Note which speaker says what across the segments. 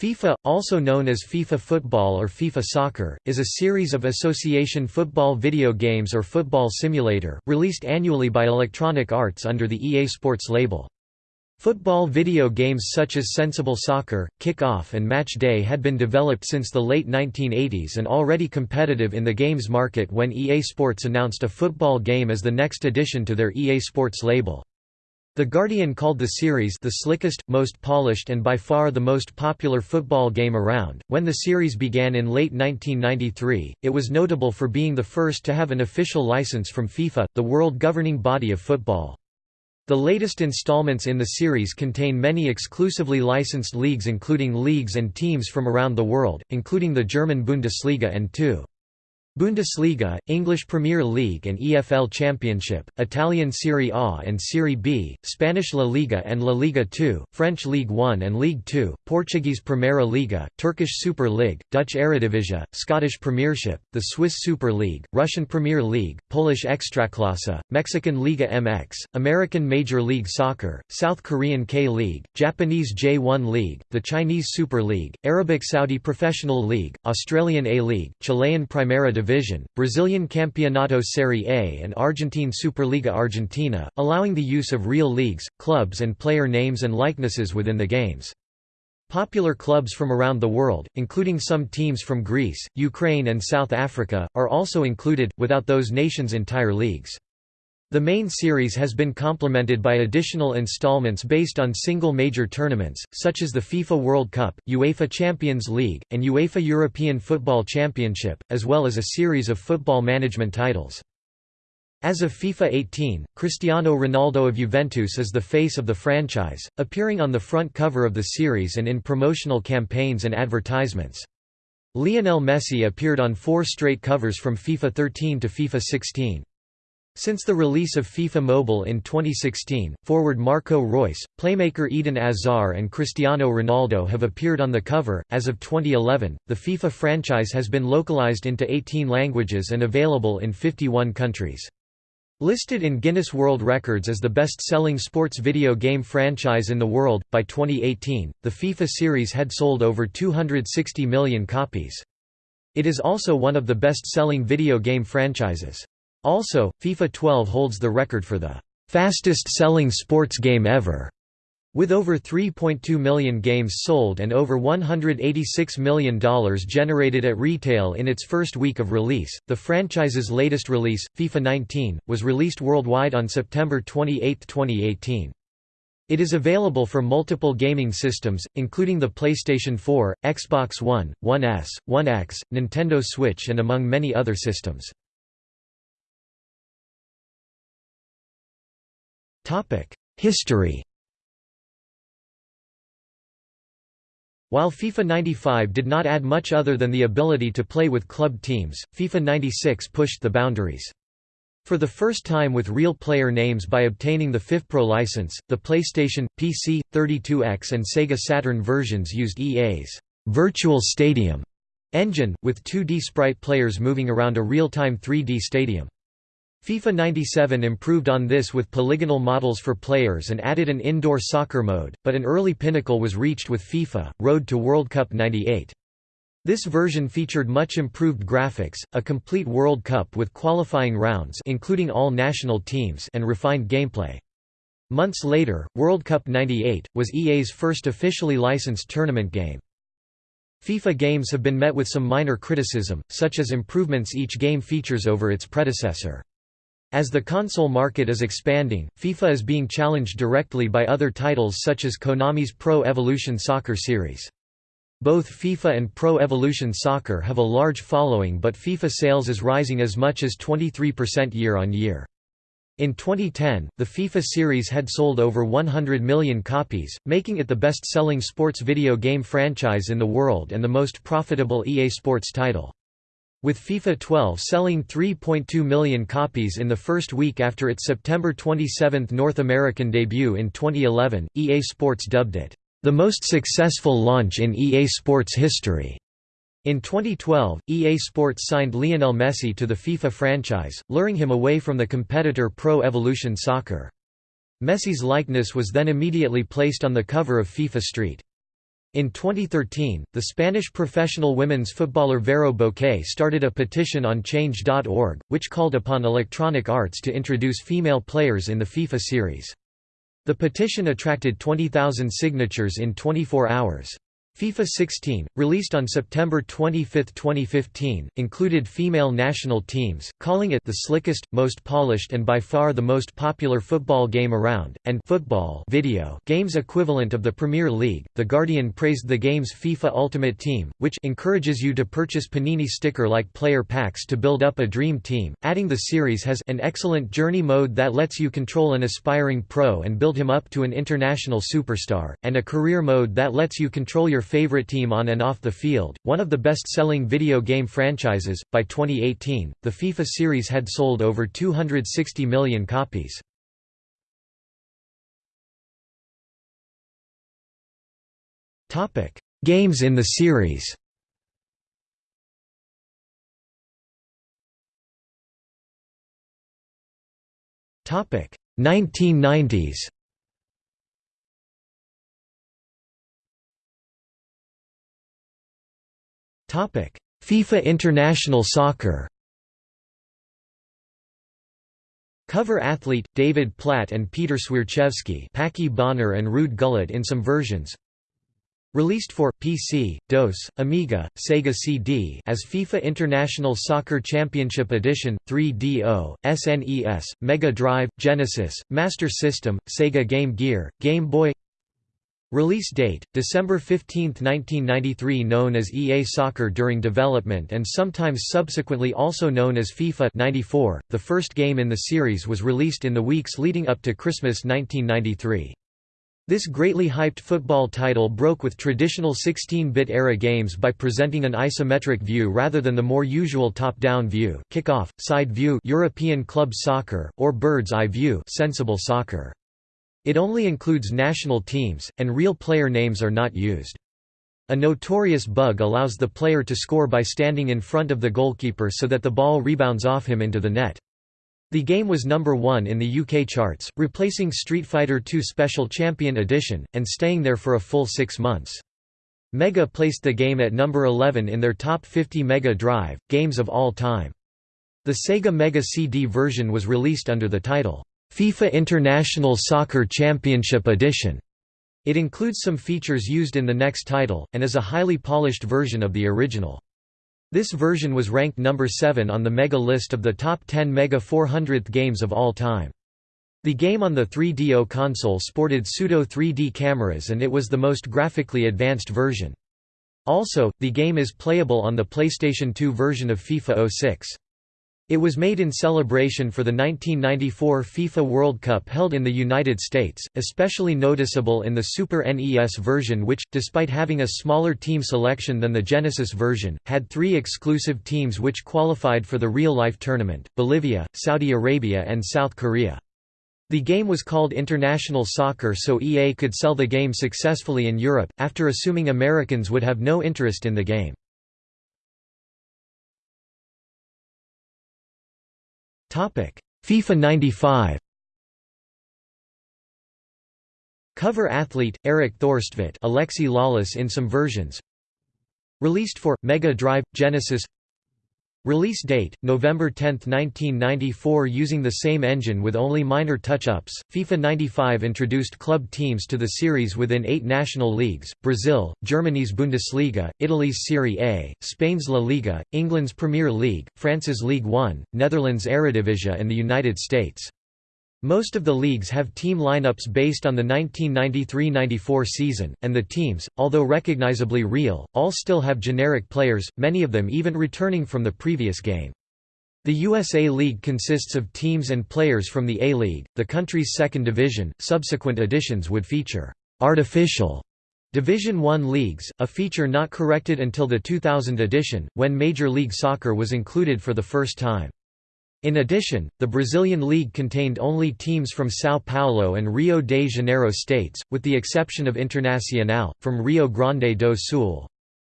Speaker 1: FIFA, also known as FIFA Football or FIFA Soccer, is a series of association football video games or football simulator, released annually by Electronic Arts under the EA Sports label. Football video games such as Sensible Soccer, Kick-Off and Match Day had been developed since the late 1980s and already competitive in the games market when EA Sports announced a football game as the next addition to their EA Sports label. The Guardian called the series the slickest, most polished and by far the most popular football game around. When the series began in late 1993, it was notable for being the first to have an official license from FIFA, the world governing body of football. The latest installments in the series contain many exclusively licensed leagues including leagues and teams from around the world, including the German Bundesliga and two Bundesliga, English Premier League and EFL Championship, Italian Serie A and Serie B, Spanish La Liga and La Liga 2, French League 1 and League 2, Portuguese Primeira Liga, Turkish Super League, Dutch Eredivisie, Scottish Premiership, the Swiss Super League, Russian Premier League, Polish Ekstraklasa, Mexican Liga MX, American Major League Soccer, South Korean K-League, Japanese J1 League, the Chinese Super League, Arabic Saudi Professional League, Australian A-League, Chilean Primera Division, Brazilian Campeonato Serie A and Argentine Superliga Argentina, allowing the use of real leagues, clubs and player names and likenesses within the games. Popular clubs from around the world, including some teams from Greece, Ukraine and South Africa, are also included, without those nations' entire leagues. The main series has been complemented by additional installments based on single major tournaments, such as the FIFA World Cup, UEFA Champions League, and UEFA European Football Championship, as well as a series of football management titles. As of FIFA 18, Cristiano Ronaldo of Juventus is the face of the franchise, appearing on the front cover of the series and in promotional campaigns and advertisements. Lionel Messi appeared on four straight covers from FIFA 13 to FIFA 16. Since the release of FIFA Mobile in 2016, forward Marco Reus, playmaker Eden Hazard, and Cristiano Ronaldo have appeared on the cover. As of 2011, the FIFA franchise has been localized into 18 languages and available in 51 countries. Listed in Guinness World Records as the best-selling sports video game franchise in the world, by 2018, the FIFA series had sold over 260 million copies. It is also one of the best-selling video game franchises. Also, FIFA 12 holds the record for the fastest-selling sports game ever. With over 3.2 million games sold and over $186 million generated at retail in its first week of release, the franchise's latest release, FIFA 19, was released worldwide on September 28, 2018. It is available for multiple gaming systems, including the PlayStation 4, Xbox One, One S, One X, Nintendo Switch and among many other systems. History While FIFA 95 did not add much other than the ability to play with club teams, FIFA 96 pushed the boundaries. For the first time with real player names by obtaining the FIFPro license, the PlayStation, PC, 32X and Sega Saturn versions used EA's Virtual Stadium engine, with 2D sprite players moving around a real-time 3D stadium. FIFA 97 improved on this with polygonal models for players and added an indoor soccer mode, but an early pinnacle was reached with FIFA, Road to World Cup 98. This version featured much improved graphics, a complete World Cup with qualifying rounds including all national teams and refined gameplay. Months later, World Cup 98, was EA's first officially licensed tournament game. FIFA games have been met with some minor criticism, such as improvements each game features over its predecessor. As the console market is expanding, FIFA is being challenged directly by other titles such as Konami's Pro Evolution Soccer series. Both FIFA and Pro Evolution Soccer have a large following but FIFA sales is rising as much as 23% year-on-year. In 2010, the FIFA series had sold over 100 million copies, making it the best-selling sports video game franchise in the world and the most profitable EA Sports title. With FIFA 12 selling 3.2 million copies in the first week after its September 27 North American debut in 2011, EA Sports dubbed it, "...the most successful launch in EA Sports history." In 2012, EA Sports signed Lionel Messi to the FIFA franchise, luring him away from the competitor Pro Evolution Soccer. Messi's likeness was then immediately placed on the cover of FIFA Street. In 2013, the Spanish professional women's footballer Vero Boquete started a petition on Change.org, which called upon Electronic Arts to introduce female players in the FIFA series. The petition attracted 20,000 signatures in 24 hours. FIFA 16, released on September 25, 2015, included female national teams, calling it the slickest, most polished and by far the most popular football game around, and football video games equivalent of the Premier League. The Guardian praised the game's FIFA Ultimate Team, which encourages you to purchase Panini sticker-like player packs to build up a dream team, adding the series has an excellent journey mode that lets you control an aspiring pro and build him up to an international superstar, and a career mode that lets you control your favorite team on and off the field, one of the best-selling video game franchises. By 2018, the FIFA series had sold over 260 million copies. Topic: Games in the series. Topic: 1990s. FIFA International Soccer. Cover athlete David Platt and Peter Swierczewski, Packie Bonner and Ruud Gullit in some versions. Released for PC, DOS, Amiga, Sega CD as FIFA International Soccer Championship Edition, 3DO, SNES, Mega Drive, Genesis, Master System, Sega Game Gear, Game Boy Release date, December 15, 1993 known as EA Soccer during development and sometimes subsequently also known as FIFA 94. The first game in the series was released in the weeks leading up to Christmas 1993. This greatly hyped football title broke with traditional 16-bit era games by presenting an isometric view rather than the more usual top-down view, kick-off, side view European club soccer, or bird's eye view sensible soccer. It only includes national teams, and real player names are not used. A notorious bug allows the player to score by standing in front of the goalkeeper so that the ball rebounds off him into the net. The game was number one in the UK charts, replacing Street Fighter II Special Champion Edition, and staying there for a full six months. Mega placed the game at number 11 in their top 50 Mega Drive, games of all time. The Sega Mega CD version was released under the title, FIFA International Soccer Championship Edition. It includes some features used in the next title, and is a highly polished version of the original. This version was ranked number 7 on the Mega list of the top 10 Mega 400th games of all time. The game on the 3DO console sported pseudo 3D cameras and it was the most graphically advanced version. Also, the game is playable on the PlayStation 2 version of FIFA 06. It was made in celebration for the 1994 FIFA World Cup held in the United States, especially noticeable in the Super NES version which, despite having a smaller team selection than the Genesis version, had three exclusive teams which qualified for the real-life tournament, Bolivia, Saudi Arabia and South Korea. The game was called International Soccer so EA could sell the game successfully in Europe, after assuming Americans would have no interest in the game. FIFA 95 Cover athlete, Erik Thorstvedt Alexi Lalas in some versions. Released for, Mega Drive, Genesis Release date, November 10, 1994 Using the same engine with only minor touch-ups, FIFA 95 introduced club teams to the series within eight national leagues, Brazil, Germany's Bundesliga, Italy's Serie A, Spain's La Liga, England's Premier League, France's League One, Netherlands' Eredivisie and the United States. Most of the leagues have team lineups based on the 1993–94 season, and the teams, although recognizably real, all still have generic players, many of them even returning from the previous game. The USA League consists of teams and players from the A-League, the country's second division. Subsequent editions would feature artificial Division I leagues, a feature not corrected until the 2000 edition, when Major League Soccer was included for the first time. In addition, the Brazilian league contained only teams from São Paulo and Rio de Janeiro states, with the exception of Internacional, from Rio Grande do Sul.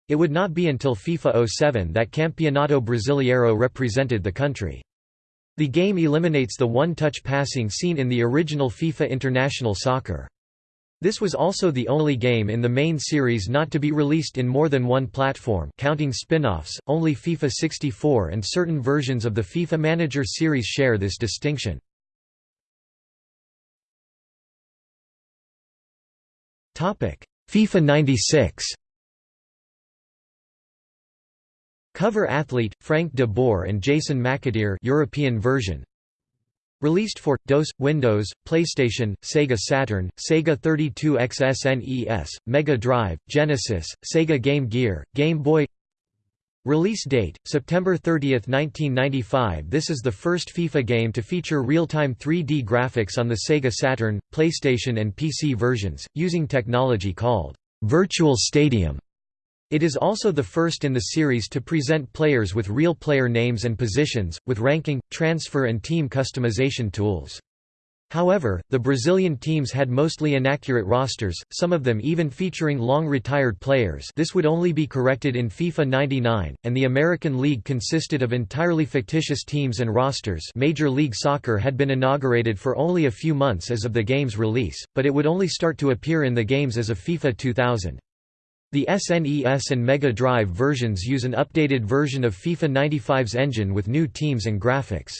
Speaker 1: It would not be until FIFA 07 that Campeonato Brasileiro represented the country. The game eliminates the one-touch passing seen in the original FIFA International Soccer. This was also the only game in the main series not to be released in more than one platform counting spin-offs, only FIFA 64 and certain versions of the FIFA Manager series share this distinction. FIFA 96 Cover athlete, Frank de Boer and Jason McAteer European version Released for DOS, Windows, PlayStation, Sega Saturn, Sega 32X SNES, Mega Drive, Genesis, Sega Game Gear, Game Boy Release date, September 30, 1995 This is the first FIFA game to feature real-time 3D graphics on the Sega Saturn, PlayStation and PC versions, using technology called «Virtual Stadium». It is also the first in the series to present players with real player names and positions, with ranking, transfer and team customization tools. However, the Brazilian teams had mostly inaccurate rosters, some of them even featuring long-retired players this would only be corrected in FIFA 99, and the American League consisted of entirely fictitious teams and rosters Major League Soccer had been inaugurated for only a few months as of the game's release, but it would only start to appear in the games as of FIFA 2000. The SNES and Mega Drive versions use an updated version of FIFA 95's engine with new teams and graphics.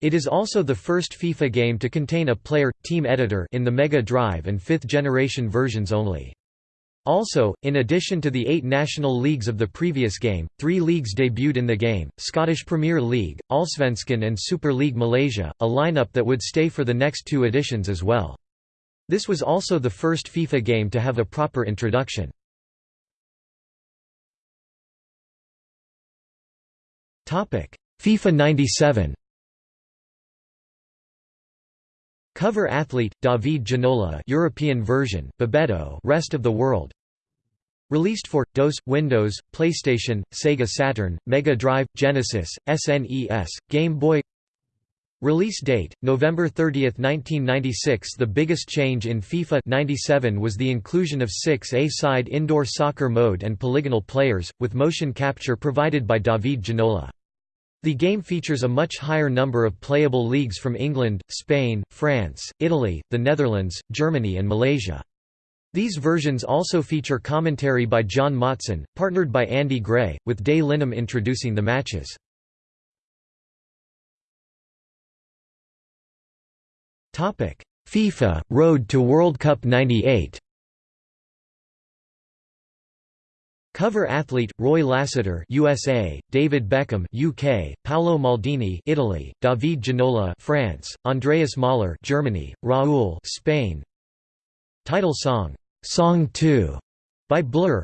Speaker 1: It is also the first FIFA game to contain a player team editor in the Mega Drive and 5th generation versions only. Also, in addition to the eight national leagues of the previous game, three leagues debuted in the game, Scottish Premier League, Allsvenskan and Super League Malaysia, a lineup that would stay for the next two editions as well. This was also the first FIFA game to have a proper introduction. FIFA 97 Cover athlete David Ginola European version Bebeto rest of the world. Released for DOS, Windows, PlayStation, Sega Saturn, Mega Drive, Genesis, SNES, Game Boy. Release date, November 30, 1996 The biggest change in FIFA 97 was the inclusion of six A-side indoor soccer mode and polygonal players, with motion capture provided by David Ginola. The game features a much higher number of playable leagues from England, Spain, France, Italy, the Netherlands, Germany and Malaysia. These versions also feature commentary by John Motson, partnered by Andy Gray, with Des Lynam introducing the matches. FIFA – Road to World Cup 98 Cover athlete Roy Lassiter USA, David Beckham UK, Paolo Maldini Italy, David Ginola France, Andreas Mahler Germany, Raul Spain. Title song Song 2 by Blur.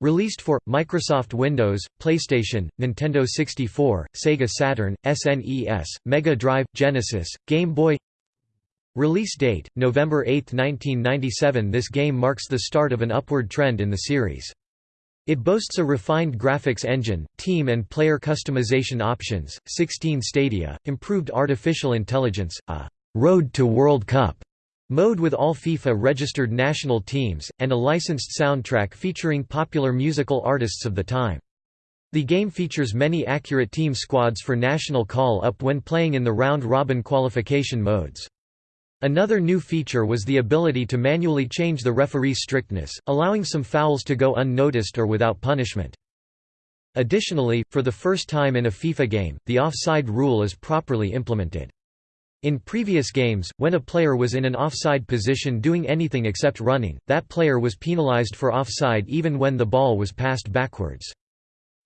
Speaker 1: Released for Microsoft Windows, PlayStation, Nintendo 64, Sega Saturn, SNES, Mega Drive, Genesis, Game Boy Release date, November 8, 1997 This game marks the start of an upward trend in the series. It boasts a refined graphics engine, team and player customization options, 16 stadia, improved artificial intelligence, a «Road to World Cup» mode with all FIFA-registered national teams, and a licensed soundtrack featuring popular musical artists of the time. The game features many accurate team squads for national call-up when playing in the round-robin qualification modes. Another new feature was the ability to manually change the referee's strictness, allowing some fouls to go unnoticed or without punishment. Additionally, for the first time in a FIFA game, the offside rule is properly implemented. In previous games, when a player was in an offside position doing anything except running, that player was penalized for offside even when the ball was passed backwards.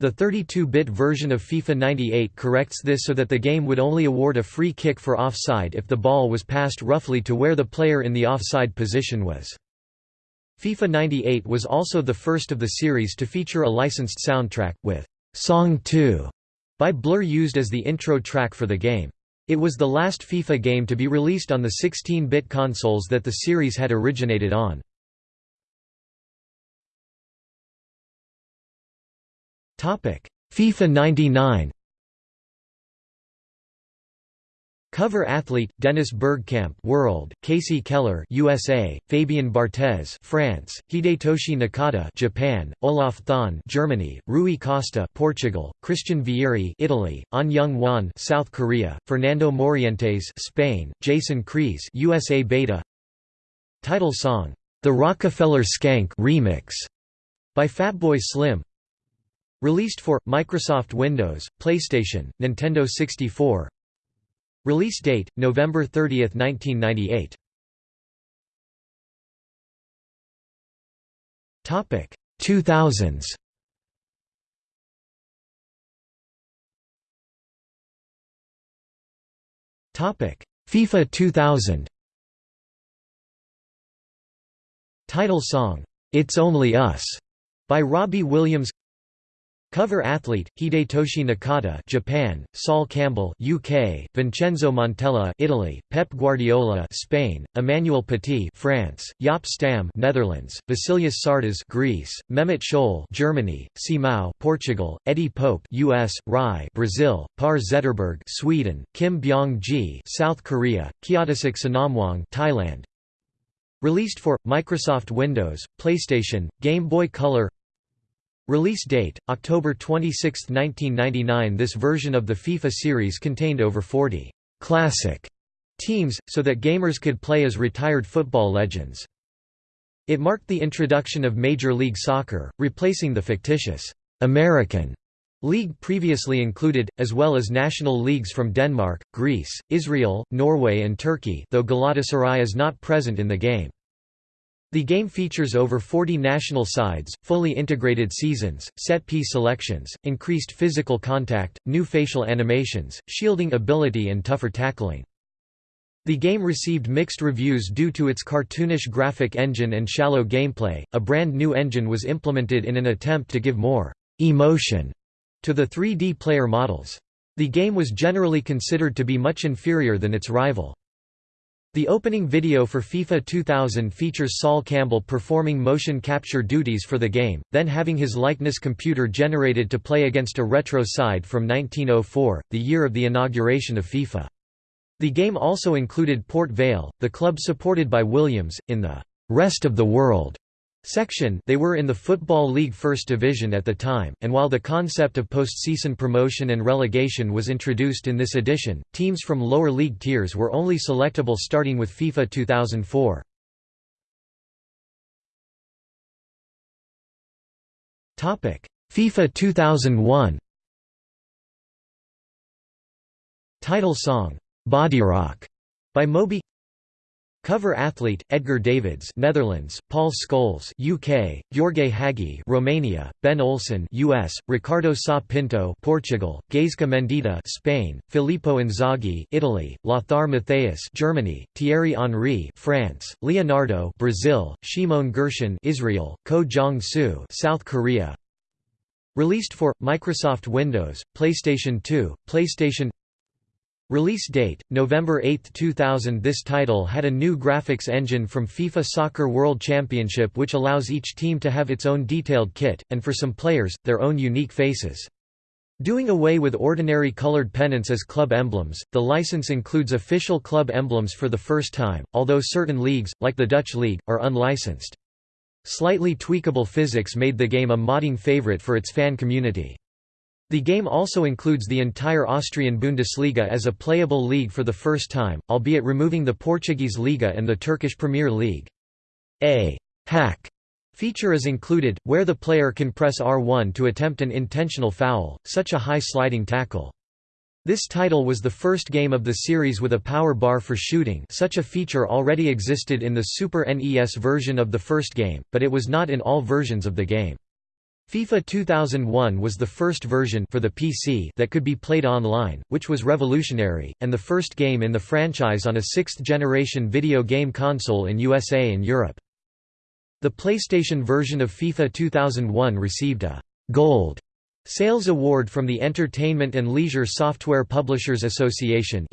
Speaker 1: The 32-bit version of FIFA 98 corrects this so that the game would only award a free kick for offside if the ball was passed roughly to where the player in the offside position was. FIFA 98 was also the first of the series to feature a licensed soundtrack, with «Song 2» by Blur used as the intro track for the game. It was the last FIFA game to be released on the 16-bit consoles that the series had originated on. FIFA 99 Cover athlete Dennis Bergkamp World, Kasey Keller USA, Fabien Barthez France, Hidetoshi Nakata Japan, Olaf Thon Germany, Rui Costa Portugal, Christian Vieri Italy, An Young Won South Korea, Fernando Morientes Spain, Jason Kreis USA Beta. Title song, "'The Rockefeller Skank Remix' by Fatboy Slim Released for, Microsoft Windows, PlayStation, Nintendo 64 Release date, November 30, 1998 Topic 2000s Topic FIFA 2000 Title song, "'It's Only Us' by Robbie Williams Cover athlete: Hidetoshi Nakata, Japan; Sol Campbell, UK; Vincenzo Montella, Italy; Pep Guardiola, Spain; Emmanuel Petit, France; Jaap Stam, Netherlands; Vasilios Sardas, Greece; Mehmet Scholl, Germany; Simao, Portugal; Eddie Pope, US; Rai, Brazil; Par Zetterberg, Sweden; Kim Byong-ji, South Korea; Kyotisuk Sonamwang, Thailand. Released for Microsoft Windows, PlayStation, Game Boy Color. Release date, October 26, 1999 This version of the FIFA series contained over 40 «classic» teams, so that gamers could play as retired football legends. It marked the introduction of Major League Soccer, replacing the fictitious «American» league previously included, as well as national leagues from Denmark, Greece, Israel, Norway and Turkey though Galatasaray is not present in the game. The game features over 40 national sides, fully integrated seasons, set-piece selections, increased physical contact, new facial animations, shielding ability and tougher tackling. The game received mixed reviews due to its cartoonish graphic engine and shallow gameplay. A brand new engine was implemented in an attempt to give more emotion to the 3D player models. The game was generally considered to be much inferior than its rival. The opening video for FIFA 2000 features Sol Campbell performing motion capture duties for the game, then having his likeness computer generated to play against a retro side from 1904, the year of the inauguration of FIFA. The game also included Port Vale, the club supported by Williams, in the «rest of the world» section they were in the Football League First Division at the time, and while the concept of postseason promotion and relegation was introduced in this edition, teams from lower league tiers were only selectable starting with FIFA 2004. FIFA 2001 Title song, "'Bodyrock' by Moby Cover athlete: Edgar Davids, Netherlands; Paul Scholes, UK; Jorge Hagi, Romania; Ben Olsen, US; Ricardo Sa Pinto, Portugal; Gaizka Mendieta, Spain; Filippo Inzaghi, Italy; Lothar Matthäus, Germany; Thierry Henry, France; Leonardo, Brazil; Shimon Gershon, Israel; Ko Jong-soo, South Korea. Released for Microsoft Windows, PlayStation 2, PlayStation Release date, November 8, 2000 This title had a new graphics engine from FIFA Soccer World Championship which allows each team to have its own detailed kit, and for some players, their own unique faces. Doing away with ordinary colored pennants as club emblems, the license includes official club emblems for the first time, although certain leagues, like the Dutch League, are unlicensed. Slightly tweakable physics made the game a modding favorite for its fan community. The game also includes the entire Austrian Bundesliga as a playable league for the first time, albeit removing the Portuguese Liga and the Turkish Premier League. A hack feature is included, where the player can press R1 to attempt an intentional foul, such a high sliding tackle. This title was the first game of the series with a power bar for shooting such a feature already existed in the Super NES version of the first game, but it was not in all versions of the game. FIFA 2001 was the first version for the PC that could be played online, which was revolutionary, and the first game in the franchise on a sixth-generation video game console in USA and Europe. The PlayStation version of FIFA 2001 received a «Gold» Sales Award from the Entertainment and Leisure Software Publishers Association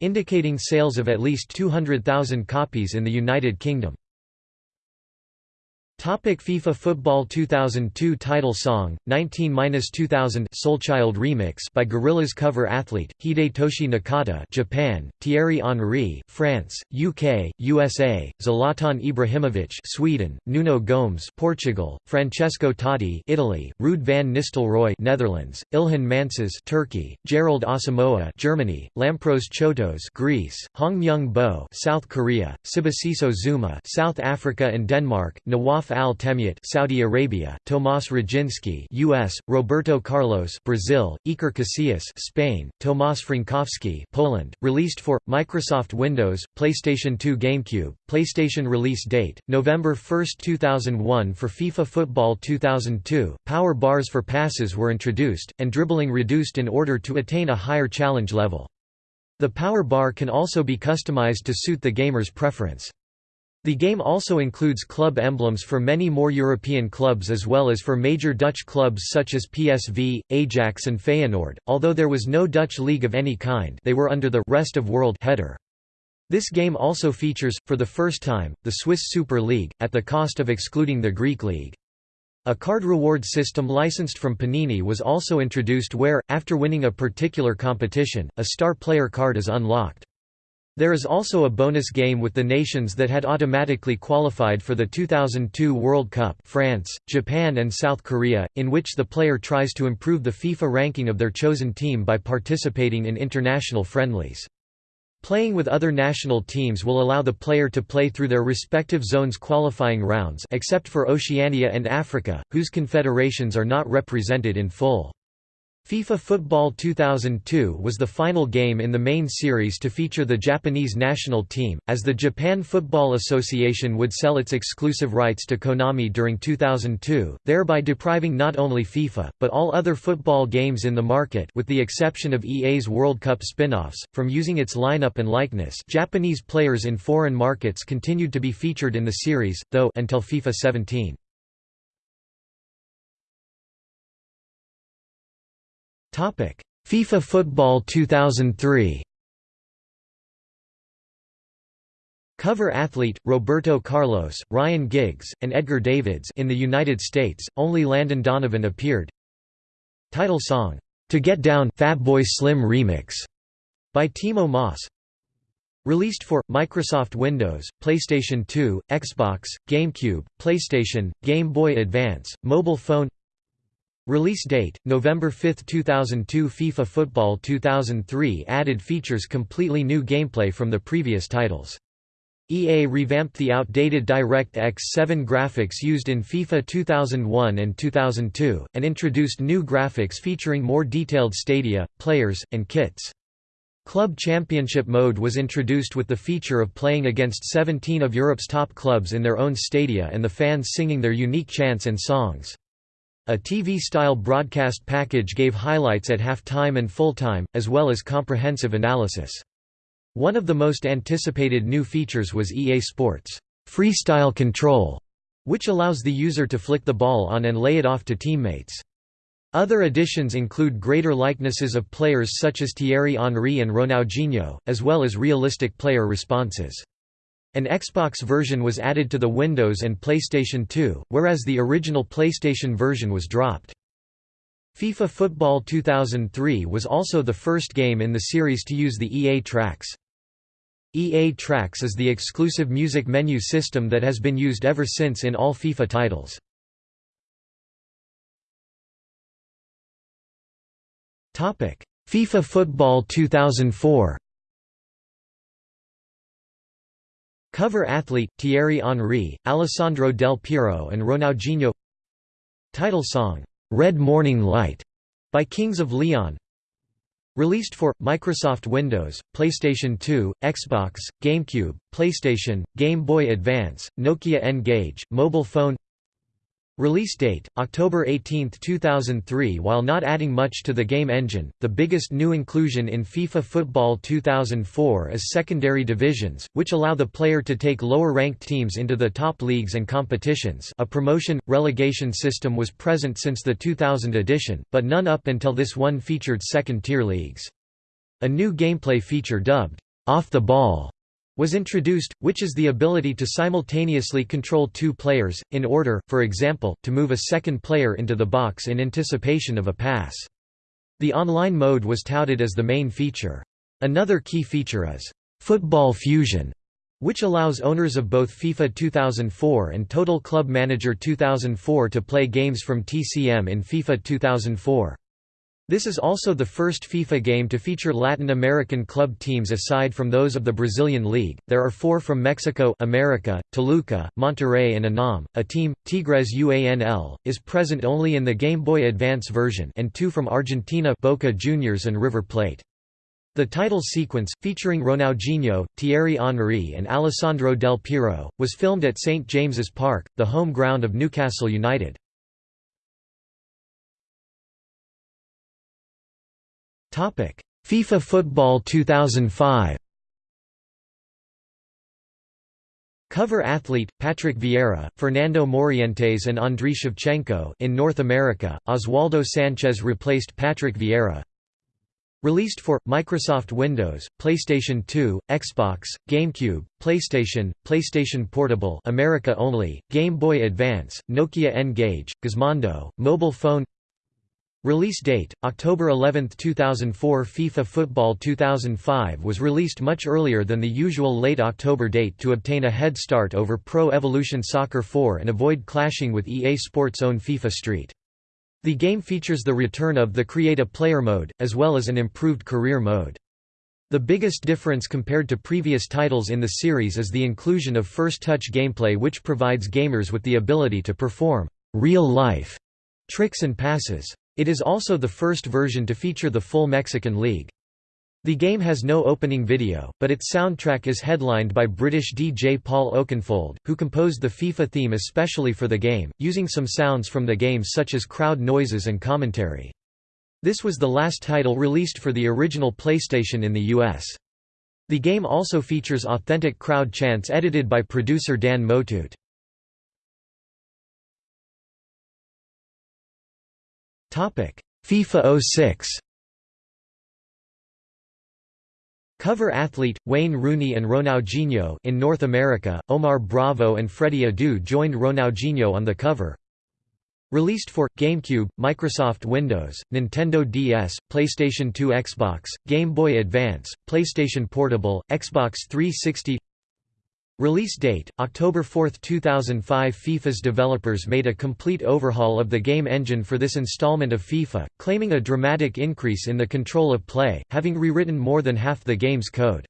Speaker 1: indicating sales of at least 200,000 copies in the United Kingdom. Topic FIFA Football 2002 title song 19-2000 Soulchild remix by Gorillaz cover athlete Hidetoshi Nakata Japan Thierry Henry France UK USA Zlatan Ibrahimovic Sweden Nuno Gomes Portugal Francesco Totti Italy Ruud van Nistelrooy Netherlands Ilhan Mansız Turkey Gerald Asamoah Germany Lampros Chotos Greece Hong Myung Bo South Korea Sibusiso Zuma South Africa and Denmark Nawaf Al Temyat Saudi Arabia, Tomas Radzinski US, Roberto Carlos Brazil, Iker Casillas Spain, Tomas Frankowski Poland, released for Microsoft Windows, PlayStation 2 GameCube, PlayStation release date November 1, 2001 for FIFA Football 2002. Power bars for passes were introduced and dribbling reduced in order to attain a higher challenge level. The power bar can also be customized to suit the gamer's preference. The game also includes club emblems for many more European clubs as well as for major Dutch clubs such as PSV, Ajax and Feyenoord, although there was no Dutch league of any kind they were under the «rest of world» header. This game also features, for the first time, the Swiss Super League, at the cost of excluding the Greek League. A card reward system licensed from Panini was also introduced where, after winning a particular competition, a star player card is unlocked. There is also a bonus game with the nations that had automatically qualified for the 2002 World Cup France, Japan and South Korea, in which the player tries to improve the FIFA ranking of their chosen team by participating in international friendlies. Playing with other national teams will allow the player to play through their respective zones qualifying rounds except for Oceania and Africa, whose confederations are not represented in full. FIFA Football 2002 was the final game in the main series to feature the Japanese national team, as the Japan Football Association would sell its exclusive rights to Konami during 2002, thereby depriving not only FIFA, but all other football games in the market with the exception of EA's World Cup spin-offs, from using its lineup and likeness Japanese players in foreign markets continued to be featured in the series, though until FIFA 17. FIFA Football 2003 Cover athlete, Roberto Carlos, Ryan Giggs, and Edgar Davids in the United States, only Landon Donovan appeared. Title song, "'To Get Down' Fatboy Slim Remix' by Timo Maas Released for, Microsoft Windows, PlayStation 2, Xbox, GameCube, PlayStation, Game Boy Advance, mobile phone Release date, November 5, 2002 FIFA Football 2003 added features completely new gameplay from the previous titles. EA revamped the outdated DirectX 7 graphics used in FIFA 2001 and 2002, and introduced new graphics featuring more detailed stadia, players, and kits. Club Championship mode was introduced with the feature of playing against 17 of Europe's top clubs in their own stadia and the fans singing their unique chants and songs. A TV-style broadcast package gave highlights at half-time and full-time, as well as comprehensive analysis. One of the most anticipated new features was EA Sports' Freestyle Control, which allows the user to flick the ball on and lay it off to teammates. Other additions include greater likenesses of players such as Thierry Henry and Ronaldinho, as well as realistic player responses. An Xbox version was added to the Windows and PlayStation 2, whereas the original PlayStation version was dropped. FIFA Football 2003 was also the first game in the series to use the EA Tracks. EA Tracks is the exclusive music menu system that has been used ever since in all FIFA titles. FIFA Football 2004 Cover athlete, Thierry Henry, Alessandro Del Piero and Ronaldinho. Title song, "'Red Morning Light' by Kings of Leon. Released for, Microsoft Windows, PlayStation 2, Xbox, GameCube, PlayStation, Game Boy Advance, Nokia N-Gage, mobile phone Release date, October 18, 2003 While not adding much to the game engine, the biggest new inclusion in FIFA Football 2004 is secondary divisions, which allow the player to take lower-ranked teams into the top leagues and competitions a promotion-relegation system was present since the 2000 edition, but none up until this one featured second-tier leagues. A new gameplay feature dubbed, "'Off the Ball' was introduced, which is the ability to simultaneously control two players, in order, for example, to move a second player into the box in anticipation of a pass. The online mode was touted as the main feature. Another key feature is, "'Football Fusion' which allows owners of both FIFA 2004 and Total Club Manager 2004 to play games from TCM in FIFA 2004. This is also the first FIFA game to feature Latin American club teams aside from those of the Brazilian League. There are four from Mexico America, Toluca, Monterrey and UNAM. A team, Tigres UANL, is present only in the Game Boy Advance version and two from Argentina Boca Juniors and River Plate. The title sequence, featuring Ronaldinho, Thierry Henry and Alessandro Del Piero, was filmed at St James's Park, the home ground of Newcastle United. FIFA Football 2005 Cover athlete, Patrick Vieira, Fernando Morientes and Andriy Shevchenko in North America, Oswaldo Sanchez replaced Patrick Vieira. Released for Microsoft Windows, PlayStation 2, Xbox, GameCube, PlayStation, PlayStation Portable, America only, Game Boy Advance, Nokia N-Gage, Gizmondo, mobile phone. Release date: October 11, 2004. FIFA Football 2005 was released much earlier than the usual late October date to obtain a head start over Pro Evolution Soccer 4 and avoid clashing with EA Sports' own FIFA Street. The game features the return of the Create a Player mode, as well as an improved career mode. The biggest difference compared to previous titles in the series is the inclusion of first-touch gameplay which provides gamers with the ability to perform real-life tricks and passes. It is also the first version to feature the full Mexican League. The game has no opening video, but its soundtrack is headlined by British DJ Paul Oakenfold, who composed the FIFA theme especially for the game, using some sounds from the game such as crowd noises and commentary. This was the last title released for the original PlayStation in the US. The game also features authentic crowd chants edited by producer Dan Motut. FIFA 06 Cover athlete, Wayne Rooney and Ronaldinho in North America, Omar Bravo and Freddie Adu joined Ronaldinho on the cover. Released for GameCube, Microsoft Windows, Nintendo DS, PlayStation 2 Xbox, Game Boy Advance, PlayStation Portable, Xbox 360 Release date, October 4, 2005 FIFA's developers made a complete overhaul of the game engine for this installment of FIFA, claiming a dramatic increase in the control of play, having rewritten more than half the game's code.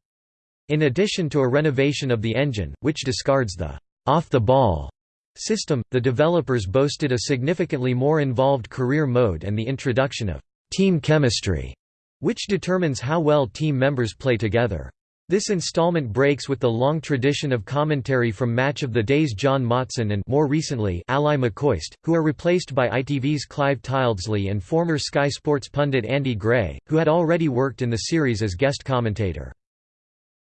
Speaker 1: In addition to a renovation of the engine, which discards the off-the-ball system, the developers boasted a significantly more involved career mode and the introduction of team chemistry, which determines how well team members play together. This installment breaks with the long tradition of commentary from Match of the Day's John Motson and more recently Ally McCoist, who are replaced by ITV's Clive Tyldesley and former Sky Sports pundit Andy Gray, who had already worked in the series as guest commentator.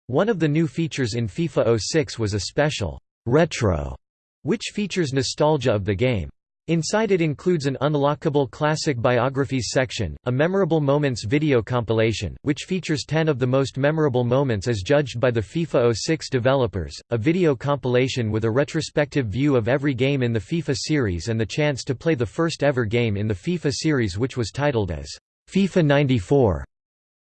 Speaker 1: One of the new features in FIFA 06 was a special «retro», which features nostalgia of the game. Inside it includes an unlockable classic biographies section, a memorable moments video compilation, which features 10 of the most memorable moments as judged by the FIFA 06 developers, a video compilation with a retrospective view of every game in the FIFA series and the chance to play the first ever game in the FIFA series which was titled as FIFA 94.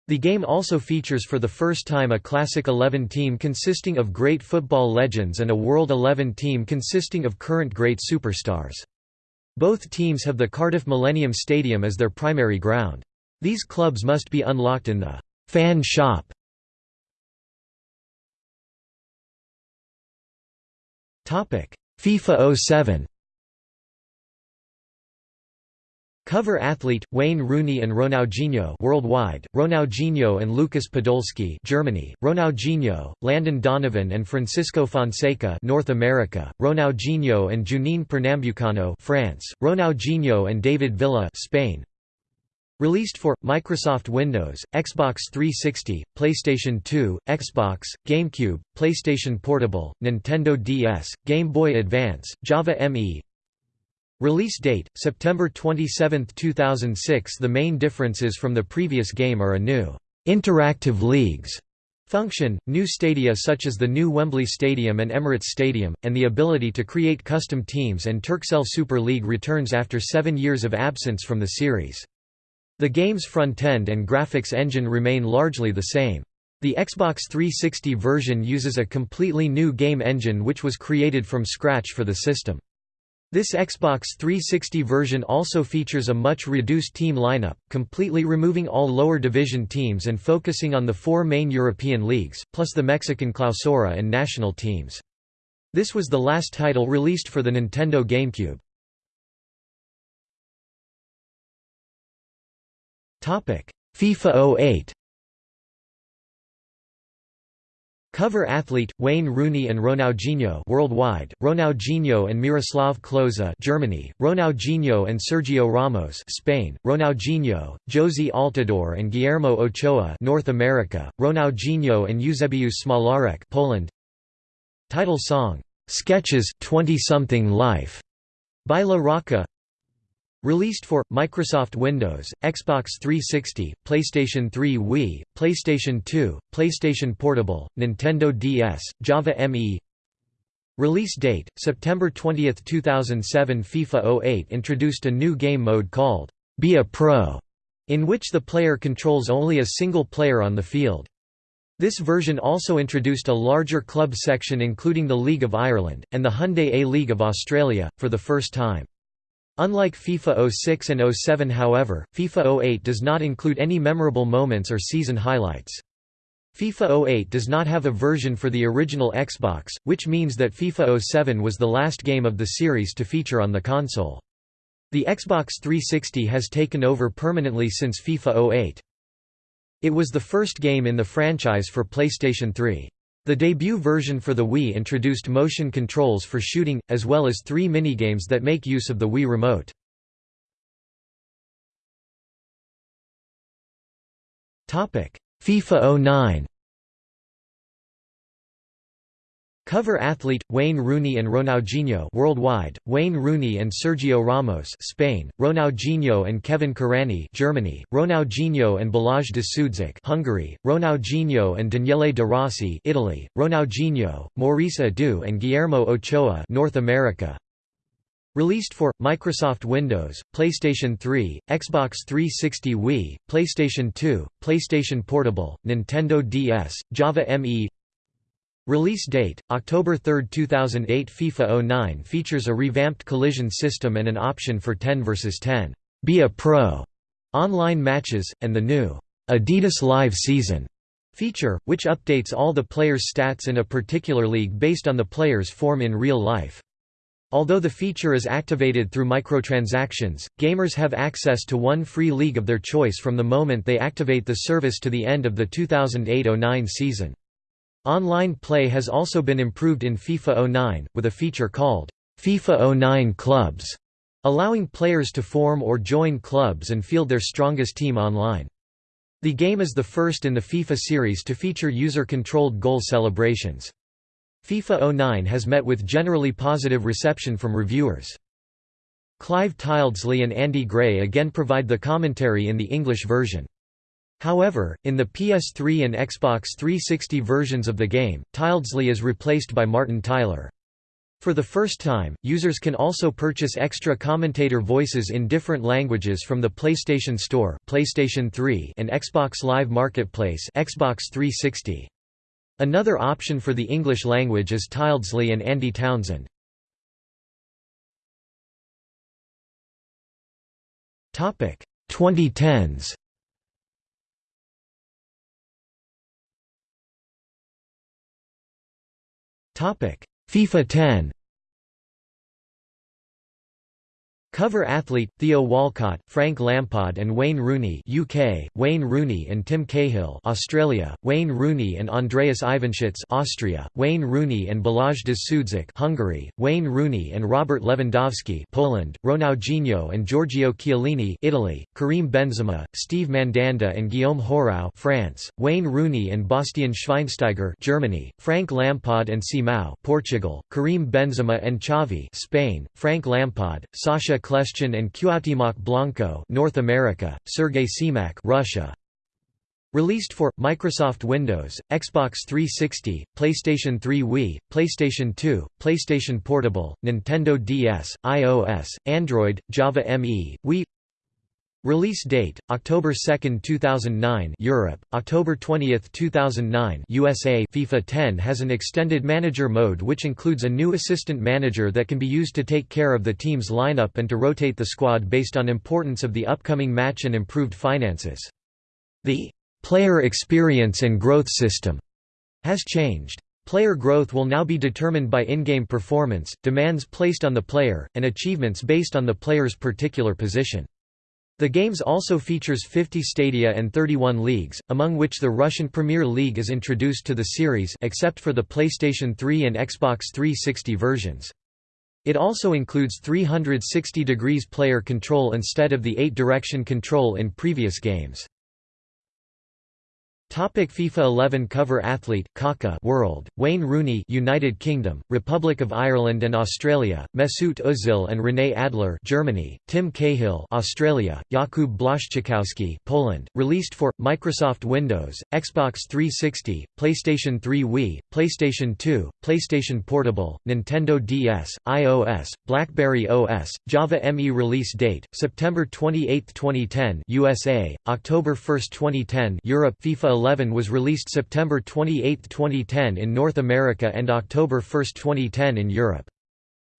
Speaker 1: The game also features for the first time a Classic 11 team consisting of great football legends and a World 11 team consisting of current great superstars. Both teams have the Cardiff Millennium Stadium as their primary ground. These clubs must be unlocked in the «fan shop». FIFA 07 Cover athlete Wayne Rooney and Ronaldinho worldwide, Ronaldinho and Lucas Podolski Germany, Ronaldinho, Landon Donovan and Francisco Fonseca North America, Ronaldinho and Juninho Pernambucano France, Ronaldinho and David Villa Spain. Released for Microsoft Windows, Xbox 360, PlayStation 2, Xbox, GameCube, PlayStation Portable, Nintendo DS, Game Boy Advance, Java ME, Release date, September 27, 2006 The main differences from the previous game are a new «interactive leagues» Function, new stadia such as the new Wembley Stadium and Emirates Stadium, and the ability to create custom teams and Turkcell Super League returns after seven years of absence from the series. The game's front-end and graphics engine remain largely the same. The Xbox 360 version uses a completely new game engine which was created from scratch for the system. This Xbox 360 version also features a much reduced team lineup, completely removing all lower division teams and focusing on the four main European leagues, plus the Mexican Clausura and national teams. This was the last title released for the Nintendo GameCube. FIFA 08 Cover athlete Wayne Rooney and Ronaldinho worldwide, Ronaldinho and Miroslav Klose Germany, Ronaldinho and Sergio Ramos Spain, Ronaldinho, Jozy Altidore and Guillermo Ochoa North America, Ronaldinho and Euzebiusz Smolarek Poland. Title song Sketches 20 something life by La Rocca Released for Microsoft Windows, Xbox 360, PlayStation 3 Wii, PlayStation 2, PlayStation Portable, Nintendo DS, Java ME Release date, September 20, 2007 FIFA 08 introduced a new game mode called, Be a Pro, in which the player controls only a single player on the field. This version also introduced a larger club section including the League of Ireland, and the Hyundai A-League of Australia, for the first time. Unlike FIFA 06 and 07 however, FIFA 08 does not include any memorable moments or season highlights. FIFA 08 does not have a version for the original Xbox, which means that FIFA 07 was the last game of the series to feature on the console. The Xbox 360 has taken over permanently since FIFA 08. It was the first game in the franchise for PlayStation 3. The debut version for the Wii introduced motion controls for shooting, as well as three minigames that make use of the Wii Remote. FIFA 09 Cover athlete Wayne Rooney and Ronaldinho worldwide, Wayne Rooney and Sergio Ramos Spain, Ronaldinho and Kevin Kurányi Germany, Ronaldinho and Balázs de Hungary, Ronaldinho and Daniele De Rossi Italy, Ronaldinho, Maurice Edu and Guillermo Ochoa North America. Released for Microsoft Windows, PlayStation 3, Xbox 360 Wii, PlayStation 2, PlayStation Portable, Nintendo DS, Java ME Release date, October 3, 2008 FIFA 09 features a revamped collision system and an option for 10 vs 10 Be a Pro online matches, and the new Adidas Live Season feature, which updates all the players' stats in a particular league based on the player's form in real life. Although the feature is activated through microtransactions, gamers have access to one free league of their choice from the moment they activate the service to the end of the 2008–09 season. Online play has also been improved in FIFA 09, with a feature called FIFA 09 Clubs, allowing players to form or join clubs and field their strongest team online. The game is the first in the FIFA series to feature user-controlled goal celebrations. FIFA 09 has met with generally positive reception from reviewers. Clive Tyldesley and Andy Gray again provide the commentary in the English version. However, in the PS3 and Xbox 360 versions of the game, Tyldesley is replaced by Martin Tyler. For the first time, users can also purchase extra commentator voices in different languages from the PlayStation Store PlayStation 3 and Xbox Live Marketplace Xbox 360. Another option for the English language is Tyldesley and Andy Townsend. Topic 2010s FIFA 10 Cover athlete, Theo Walcott, Frank Lampard and Wayne Rooney UK, Wayne Rooney and Tim Cahill Australia, Wayne Rooney and Andreas Ivanschitz Austria, Wayne Rooney and Balázs de Hungary, Wayne Rooney and Robert Lewandowski Poland, Ronaldinho and Giorgio Chiellini Italy, Karim Benzema, Steve Mandanda and Guillaume Hoarau France, Wayne Rooney and Bastian Schweinsteiger Germany, Frank Lampard and Simão Portugal, Karim Benzema and Xavi Spain, Frank Lampard, Sacha Kljestan and Cuauhtémoc Blanco North America, Sergey Semak Russia. Released for Microsoft Windows, Xbox 360, PlayStation 3 Wii, PlayStation 2, PlayStation Portable, Nintendo DS, iOS, Android, Java ME, Wii Release date: October 2, 2009, Europe; October 20, 2009, USA. FIFA 10 has an extended manager mode which includes a new assistant manager that can be used to take care of the team's lineup and to rotate the squad based on importance of the upcoming match and improved finances. The player experience and growth system has changed. Player growth will now be determined by in-game performance, demands placed on the player, and achievements based on the player's particular position. The games also features 50 stadia and 31 leagues, among which the Russian Premier League is introduced to the series except for the PlayStation 3 and Xbox 360 versions. It also includes 360 degrees player control instead of the 8-direction control in previous games. Topic FIFA 11 cover athlete Kaká World Wayne Rooney United Kingdom Republic of Ireland and Australia Mesut Özil and René Adler Germany Tim Cahill Australia Jakub Blaszczykowski Poland released for Microsoft Windows Xbox 360 PlayStation 3 Wii PlayStation 2 PlayStation Portable Nintendo DS iOS BlackBerry OS Java ME release date September 28 2010 USA October 1 2010 Europe FIFA 11 was released September 28, 2010 in North America and October 1, 2010 in Europe.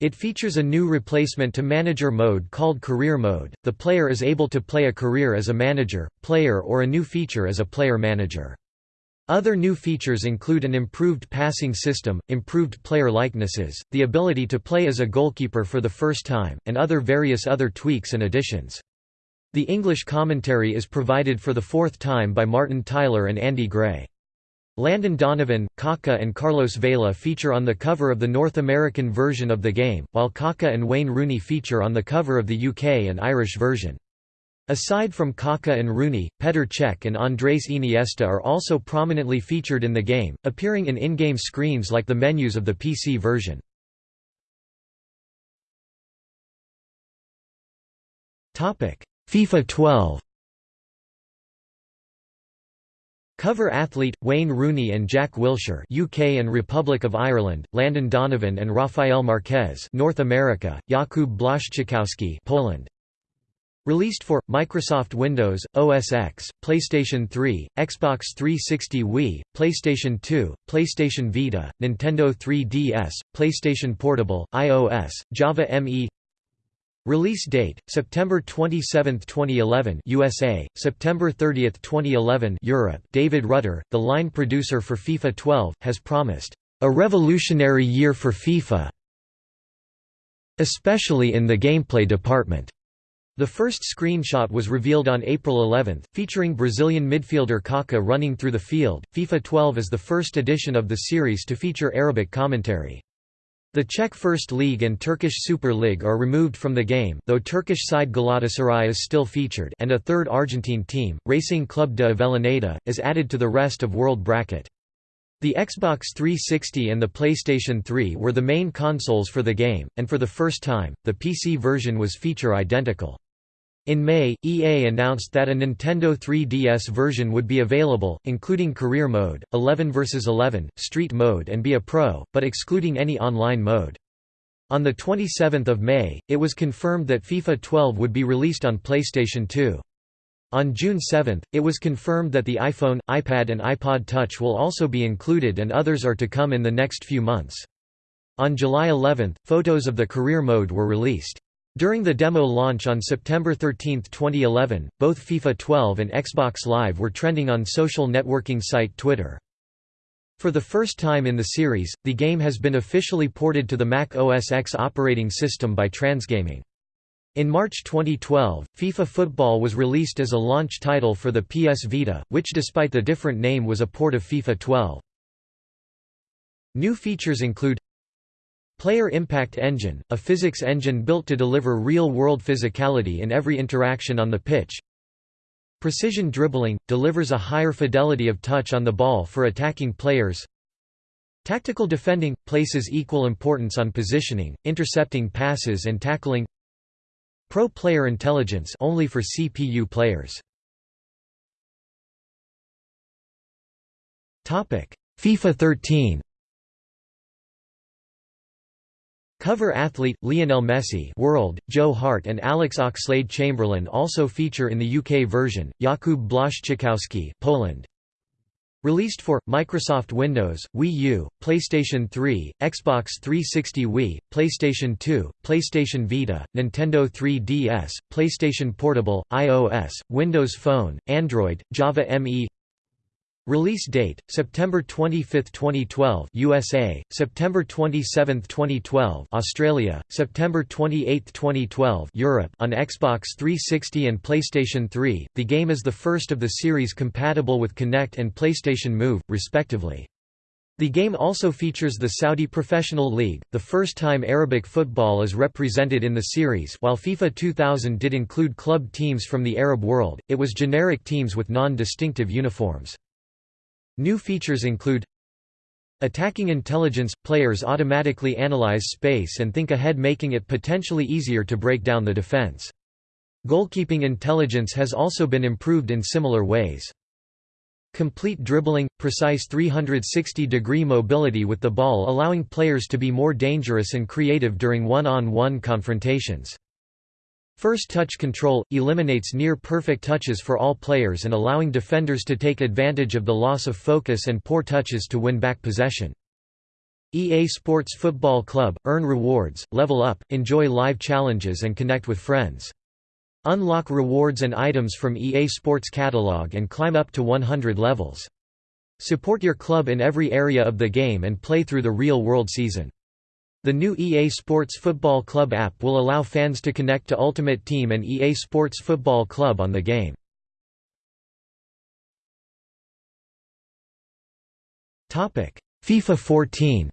Speaker 1: It features a new replacement to manager mode called career mode. The player is able to play a career as a manager, player or a new feature as a player manager. Other new features include an improved passing system, improved player likenesses, the ability to play as a goalkeeper for the first time, and other various other tweaks and additions. The English commentary is provided for the fourth time by Martin Tyler and Andy Gray. Landon Donovan, Kaká and Carlos Vela feature on the cover of the North American version of the game, while Kaká and Wayne Rooney feature on the cover of the UK and Irish version. Aside from Kaká and Rooney, Petr Cech and Andrés Iniesta are also prominently featured in the game, appearing in in-game screens like the menus of the PC version. FIFA 12 Cover athlete Wayne Rooney and Jack Wilshere, UK and Republic of Ireland, Landon Donovan and Rafael Marquez, North America, Jakub Blaszczykowski, Poland. Released for Microsoft Windows, OS X, PlayStation 3, Xbox 360 Wii, PlayStation 2, PlayStation Vita, Nintendo 3DS, PlayStation Portable, iOS, Java ME Release date: September 27, 2011, USA; September 30, 2011, Europe. David Rutter, the line producer for FIFA 12, has promised a revolutionary year for FIFA, especially in the gameplay department. The first screenshot was revealed on April 11, featuring Brazilian midfielder Kaká running through the field. FIFA 12 is the first edition of the series to feature Arabic commentary. The Czech First League and Turkish Super League are removed from the game though Turkish side Galatasaray is still featured and a third Argentine team, Racing Club de Avellaneda, is added to the rest of world bracket. The Xbox 360 and the PlayStation 3 were the main consoles for the game, and for the first time, the PC version was feature identical. In May, EA announced that a Nintendo 3DS version would be available, including Career Mode, 11 vs 11, Street Mode and Be a Pro, but excluding any online mode. On 27 May, it was confirmed that FIFA 12 would be released on PlayStation 2. On June 7, it was confirmed that the iPhone, iPad and iPod Touch will also be included and others are to come in the next few months. On July 11, photos of the career mode were released. During the demo launch on September 13, 2011, both FIFA 12 and Xbox Live were trending on social networking site Twitter. For the first time in the series, the game has been officially ported to the Mac OS X operating system by Transgaming. In March 2012, FIFA Football was released as a launch title for the PS Vita, which despite the different name was a port of FIFA 12. New features include Player Impact Engine, a physics engine built to deliver real-world physicality in every interaction on the pitch. Precision dribbling – delivers a higher fidelity of touch on the ball for attacking players. Tactical defending – places equal importance on positioning, intercepting passes and tackling. Pro Player Intelligence only for CPU players. FIFA 13 Cover athlete Lionel Messi, World, Joe Hart and Alex Oxlade-Chamberlain also feature in the UK version. Jakub Blaszczykowski, Poland. Released for Microsoft Windows, Wii U, PlayStation 3, Xbox 360 Wii, PlayStation 2, PlayStation Vita, Nintendo 3DS, PlayStation Portable, iOS, Windows Phone, Android, Java ME Release date: September 25, 2012, USA; September 27, 2012, Australia; September 28, 2012, Europe. On Xbox 360 and PlayStation 3, the game is the first of the series compatible with Kinect and PlayStation Move, respectively. The game also features the Saudi Professional League, the first time Arabic football is represented in the series. While FIFA 2000 did include club teams from the Arab world, it was generic teams with non-distinctive uniforms. New features include Attacking intelligence – Players automatically analyze space and think ahead making it potentially easier to break down the defense. Goalkeeping intelligence has also been improved in similar ways. Complete dribbling – precise 360-degree mobility with the ball allowing players to be more dangerous and creative during one-on-one -on -one confrontations. First touch control – eliminates near-perfect touches for all players and allowing defenders to take advantage of the loss of focus and poor touches to win back possession. EA Sports Football Club – Earn rewards, level up, enjoy live challenges and connect with friends. Unlock rewards and items from EA Sports catalog and climb up to 100 levels. Support your club in every area of the game and play through the real-world season. The new EA Sports Football Club app will allow fans to connect to Ultimate Team and EA Sports Football Club on the game. FIFA 14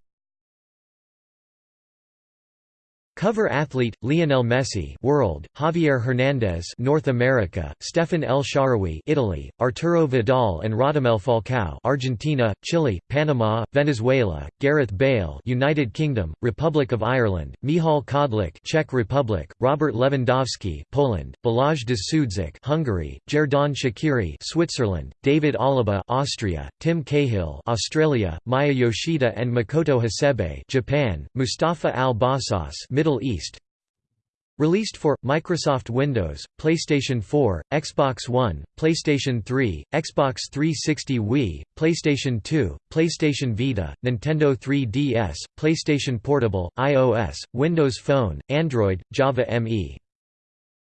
Speaker 1: Cover athlete Lionel Messi, World, Javier Hernandez, North America, Stephan El Shaarawy, Italy, Arturo Vidal and Radamel Falcao, Argentina, Chile, Panama, Venezuela, Gareth Bale, United Kingdom, Republic of Ireland, Michal Kadlec, Czech Republic, Robert Lewandowski, Poland, Balázs Dzsudzsák, Hungary, Xherdan Shaqiri, Switzerland, David Alaba, Austria, Tim Cahill, Australia, Maya Yoshida and Makoto Hasebe, Japan, Mustafa Al-Bassas, Middle Middle East. Released for Microsoft Windows, PlayStation 4, Xbox One, PlayStation 3, Xbox 360 Wii, PlayStation 2, PlayStation Vita, Nintendo 3DS, PlayStation Portable, iOS, Windows Phone, Android, Java ME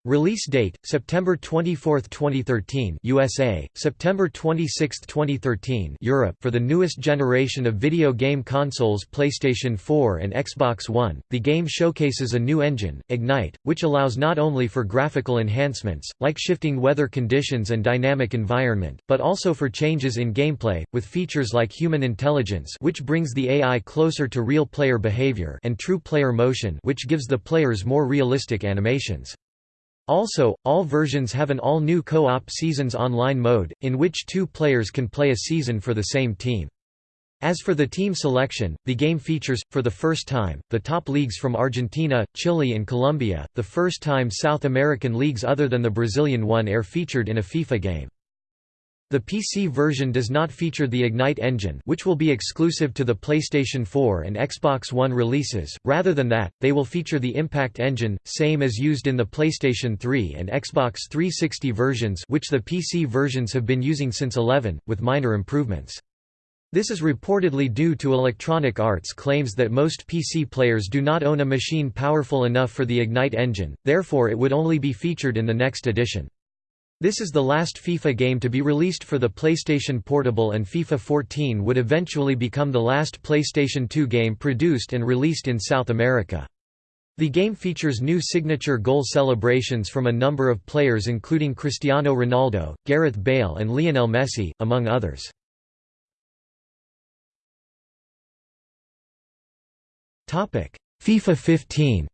Speaker 1: Release date: September 24, 2013, USA; September 26, 2013, Europe. For the newest generation of video game consoles, PlayStation 4 and Xbox One, the game showcases a new engine, Ignite, which allows not only for graphical enhancements, like shifting weather conditions and dynamic environment, but also for changes in gameplay, with features like human intelligence, which brings the AI closer to real player behavior, and true player motion, which gives the players more realistic animations. Also, all versions have an all-new co-op Seasons Online mode, in which two players can play a season for the same team. As for the team selection, the game features, for the first time, the top leagues from Argentina, Chile and Colombia, the first time South American leagues other than the Brazilian one are featured in a FIFA game. The PC version does not feature the Ignite engine which will be exclusive to the PlayStation 4 and Xbox One releases, rather than that, they will feature the Impact engine, same as used in the PlayStation 3 and Xbox 360 versions which the PC versions have been using since 11, with minor improvements. This is reportedly due to Electronic Arts' claims that most PC players do not own a machine powerful enough for the Ignite engine, therefore it would only be featured in the next edition. This is the last FIFA game to be released for the PlayStation Portable and FIFA 14 would eventually become the last PlayStation 2 game produced and released in South America. The game features new signature goal celebrations from a number of players including Cristiano Ronaldo, Gareth Bale and Lionel Messi, among others. FIFA 15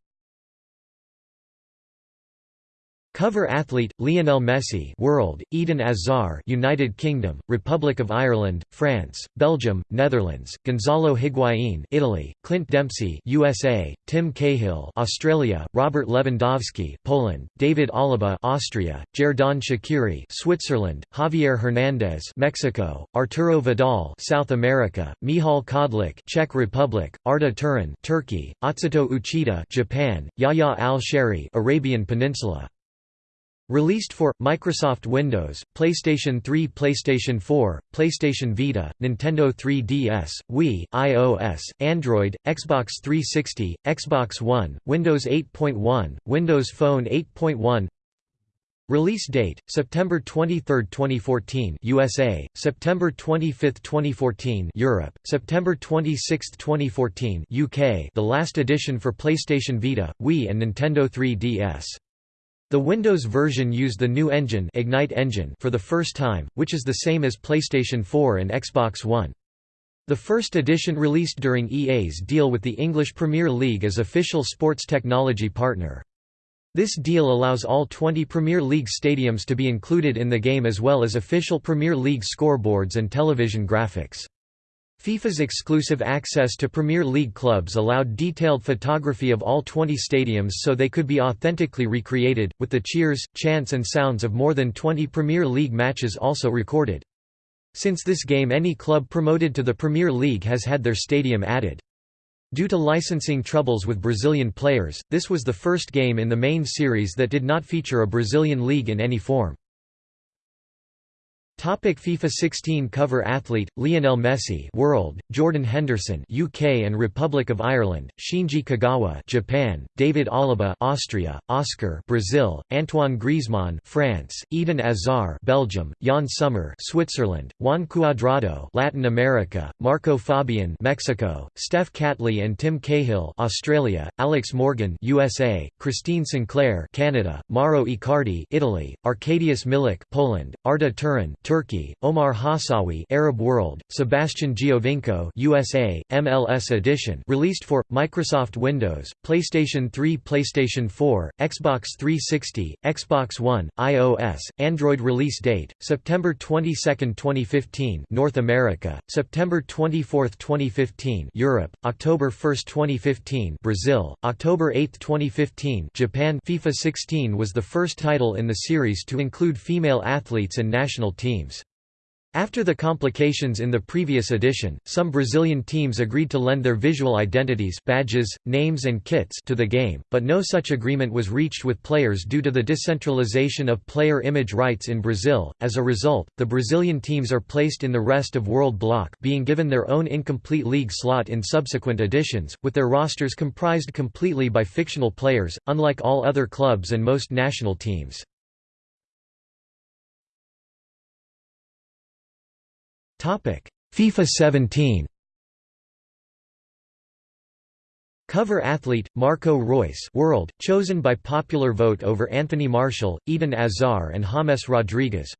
Speaker 1: Cover athlete Lionel Messi World Eden Hazard United Kingdom Republic of Ireland France Belgium Netherlands Gonzalo Higuain Italy Clint Dempsey USA Tim Cahill Australia Robert Lewandowski Poland David Alaba Austria Xherdan Shaqiri Switzerland Javier Hernandez Mexico Arturo Vidal South America Michal Kadlec Czech Republic Arda Turan Turkey Atsuto Uchida Japan Yahya Al-Shehri Arabian Peninsula Released for Microsoft Windows, PlayStation 3, PlayStation 4, PlayStation Vita, Nintendo 3DS, Wii, iOS, Android, Xbox 360, Xbox One, Windows 8.1, Windows Phone 8.1. Release date: September 23, 2014, USA; September 25, 2014, Europe; September 26, 2014, UK. The last edition for PlayStation Vita, Wii and Nintendo 3DS. The Windows version used the new engine, Ignite engine for the first time, which is the same as PlayStation 4 and Xbox One. The first edition released during EA's deal with the English Premier League as official sports technology partner. This deal allows all 20 Premier League stadiums to be included in the game as well as official Premier League scoreboards and television graphics. FIFA's exclusive access to Premier League clubs allowed detailed photography of all 20 stadiums so they could be authentically recreated, with the cheers, chants and sounds of more than 20 Premier League matches also recorded. Since this game any club promoted to the Premier League has had their stadium added. Due to licensing troubles with Brazilian players, this was the first game in the main series that did not feature a Brazilian league in any form. Topic FIFA 16 cover athlete Lionel Messi World Jordan Henderson UK and Republic of Ireland Shinji Kagawa Japan David Alaba Austria Oscar Brazil Antoine Griezmann France Eden Hazard Belgium Yann Sommer Switzerland Juan Cuadrado Latin America Marco Fabian Mexico Steph Catley and Tim Cahill Australia Alex Morgan USA Christine Sinclair Canada Mauro Icardi Italy Arkadiusz Milik Poland Arda Turan Turkey, Omar Hawsawi Arab World, Sebastian Giovinco USA, MLS edition released for, Microsoft Windows, PlayStation 3 PlayStation 4, Xbox 360, Xbox One, iOS, Android release date, September 22, 2015 North America, September 24, 2015 Europe, October 1, 2015 Brazil, October 8, 2015 Japan FIFA 16 was the first title in the series to include female athletes and national teams teams. After the complications in the previous edition, some Brazilian teams agreed to lend their visual identities badges, names and kits to the game, but no such agreement was reached with players due to the decentralization of player image rights in Brazil. As a result, the Brazilian teams are placed in the rest of world block being given their own incomplete league slot in subsequent editions, with their rosters comprised completely by fictional players, unlike all other clubs and most national teams. FIFA 17 Cover athlete Marco Reus World chosen by popular vote over Anthony Martial, Eden Hazard and James Rodriguez.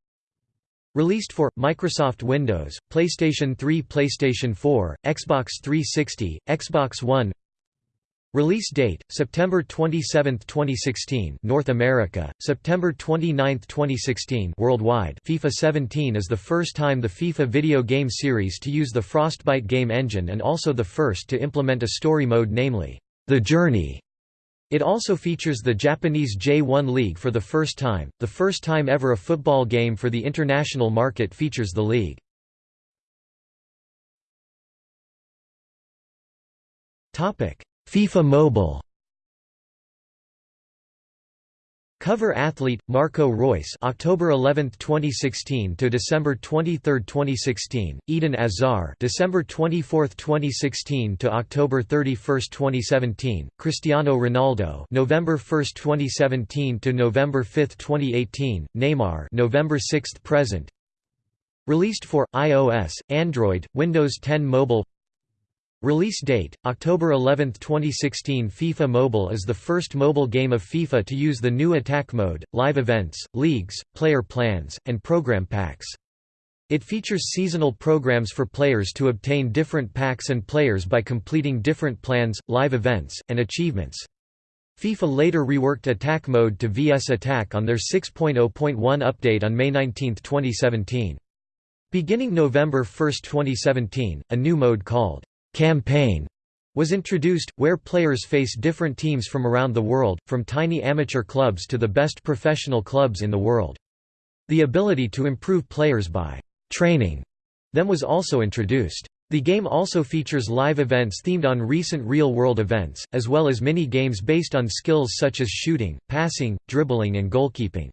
Speaker 1: Released for Microsoft Windows, PlayStation 3, PlayStation 4, Xbox 360, Xbox One. Release date: September 27, 2016, North America; September 29, 2016, worldwide. FIFA 17 is the first time the FIFA video game series to use the Frostbite game engine and also the first to implement a story mode namely, The Journey. It also features the Japanese J1 League for the first time, the first time ever a football game for the international market features the league. Topic FIFA Mobile. Cover athlete Marco Reus, October 11, 2016 to December 23, 2016 Eden Hazard December 24, 2016 to October 31, 2017 Cristiano Ronaldo November 1, 2017 to November 5, 2018 Neymar November 6 present. Released for iOS, Android, Windows 10 Mobile Release date, October 11, 2016 FIFA Mobile is the first mobile game of FIFA to use the new attack mode, live events, leagues, player plans, and program packs. It features seasonal programs for players to obtain different packs and players by completing different plans, live events, and achievements. FIFA later reworked attack mode to VS Attack on their 6.0.1 update on May 19, 2017. Beginning November 1, 2017, a new mode called Campaign was introduced, where players face different teams from around the world, from tiny amateur clubs to the best professional clubs in the world. The ability to improve players by training them was also introduced. The game also features live events themed on recent real-world events, as well as mini-games based on skills such as shooting, passing, dribbling and goalkeeping.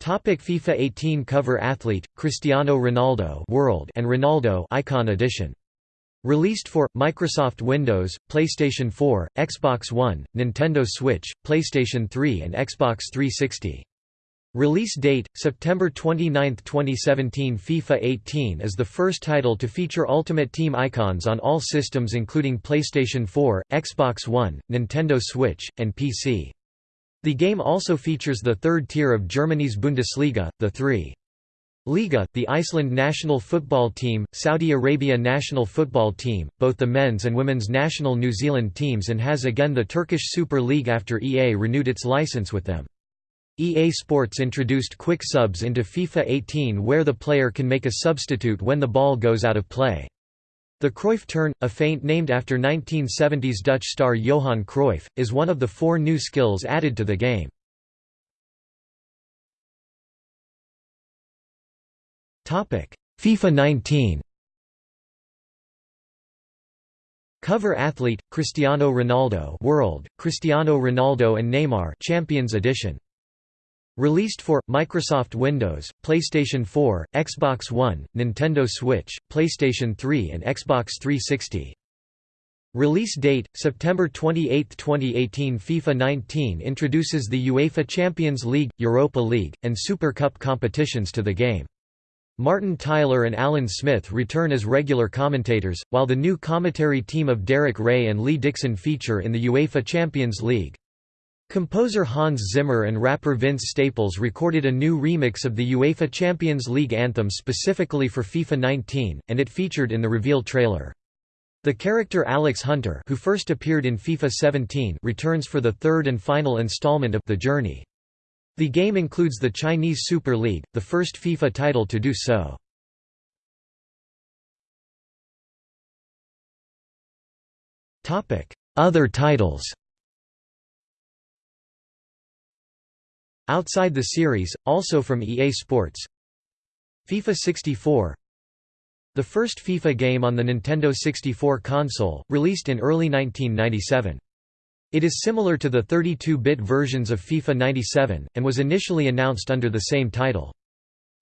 Speaker 1: Topic FIFA 18 cover athlete Cristiano Ronaldo World and Ronaldo Icon Edition. Released for Microsoft Windows, PlayStation 4, Xbox One, Nintendo Switch, PlayStation 3 and Xbox 360 Release date, September 29, 2017 FIFA 18 is the first title to feature Ultimate Team icons on all systems including PlayStation 4, Xbox One, Nintendo Switch, and PC. The game also features the third tier of Germany's Bundesliga, the 3. Liga, the Iceland national football team, Saudi Arabia national football team, both the men's and women's national New Zealand teams and has again the Turkish Super League after EA renewed its license with them. EA Sports introduced quick subs into FIFA 18 where the player can make a substitute when the ball goes out of play. The Cruyff turn, a feint named after 1970s Dutch star Johan Cruyff, is one of the four new skills added to the game. FIFA 19 Cover athlete Cristiano Ronaldo World Cristiano Ronaldo and Neymar Champions Edition Released for Microsoft Windows, PlayStation 4, Xbox One, Nintendo Switch, PlayStation 3 and Xbox 360. Release date September 28, 2018 FIFA 19 introduces the UEFA Champions League, Europa League, and Super Cup competitions to the game. Martin Tyler and Alan Smith return as regular commentators, while the new commentary team of Derek Ray and Lee Dixon feature in the UEFA Champions League. Composer Hans Zimmer and rapper Vince Staples recorded a new remix of the UEFA Champions League anthem specifically for FIFA 19, and it featured in the reveal trailer. The character Alex Hunter who first appeared in FIFA 17 returns for the third and final installment of The Journey. The game includes the Chinese Super League, the first FIFA title to do so. Other titles Outside the series, also from EA Sports FIFA 64 The first FIFA game on the Nintendo 64 console, released in early 1997. It is similar to the 32-bit versions of FIFA 97, and was initially announced under the same title.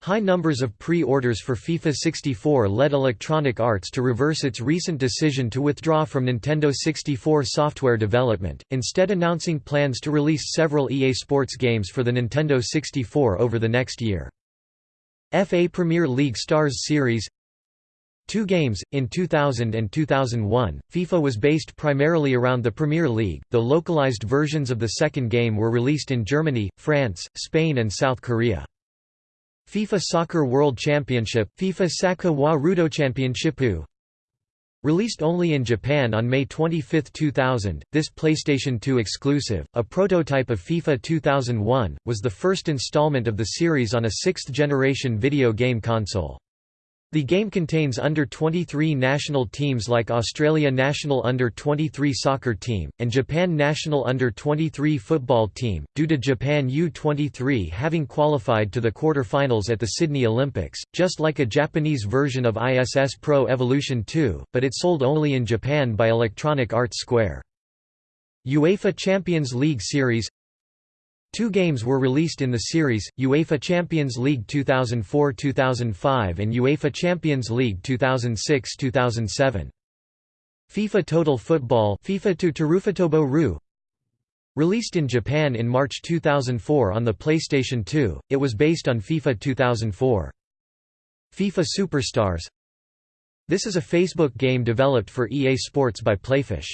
Speaker 1: High numbers of pre-orders for FIFA 64 led Electronic Arts to reverse its recent decision to withdraw from Nintendo 64 software development, instead announcing plans to release several EA Sports games for the Nintendo 64 over the next year. FA Premier League Stars Series Two games, in 2000 and 2001, FIFA was based primarily around the Premier League, though localized versions of the second game were released in Germany, France, Spain and South Korea. FIFA Soccer World Championship FIFA Saka wa Championshipu Released only in Japan on May 25, 2000, this PlayStation 2 exclusive, a prototype of FIFA 2001, was the first installment of the series on a sixth-generation video game console. The game contains under-23 national teams like Australia national under-23 soccer team, and Japan national under-23 football team, due to Japan U-23 having qualified to the quarter-finals at the Sydney Olympics, just like a Japanese version of ISS Pro Evolution 2, but it sold only in Japan by Electronic Arts Square. UEFA Champions League Series Two games were released in the series, UEFA Champions League 2004–2005 and UEFA Champions League 2006–2007. FIFA Total Football FIFA to Ru Released in Japan in March 2004 on the PlayStation 2, it was based on FIFA 2004. FIFA Superstars This is a Facebook game developed for EA Sports by Playfish.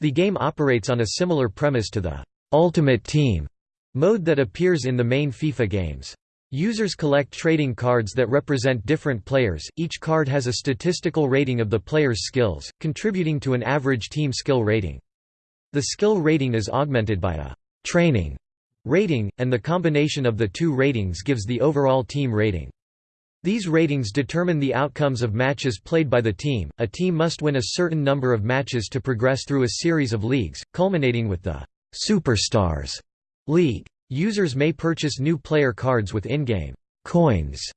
Speaker 1: The game operates on a similar premise to the Ultimate Team Mode that appears in the main FIFA games. Users collect trading cards that represent different players, each card has a statistical rating of the player's skills, contributing to an average team skill rating. The skill rating is augmented by a «training» rating, and the combination of the two ratings gives the overall team rating. These ratings determine the outcomes of matches played by the team. A team must win a certain number of matches to progress through a series of leagues, culminating with the Superstars League. Users may purchase new player cards with in-game coins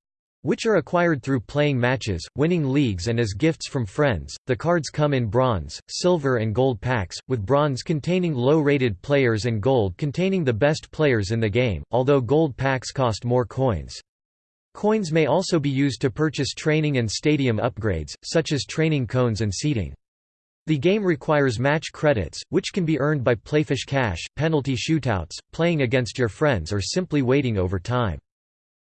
Speaker 1: which are acquired through playing matches, winning leagues and as gifts from friends. The cards come in bronze, silver and gold packs, with bronze containing low-rated players and gold containing the best players in the game, although gold packs cost more coins. Coins may also be used to purchase training and stadium upgrades, such as training cones and seating. The game requires match credits, which can be earned by playfish cash, penalty shootouts, playing against your friends or simply waiting over time.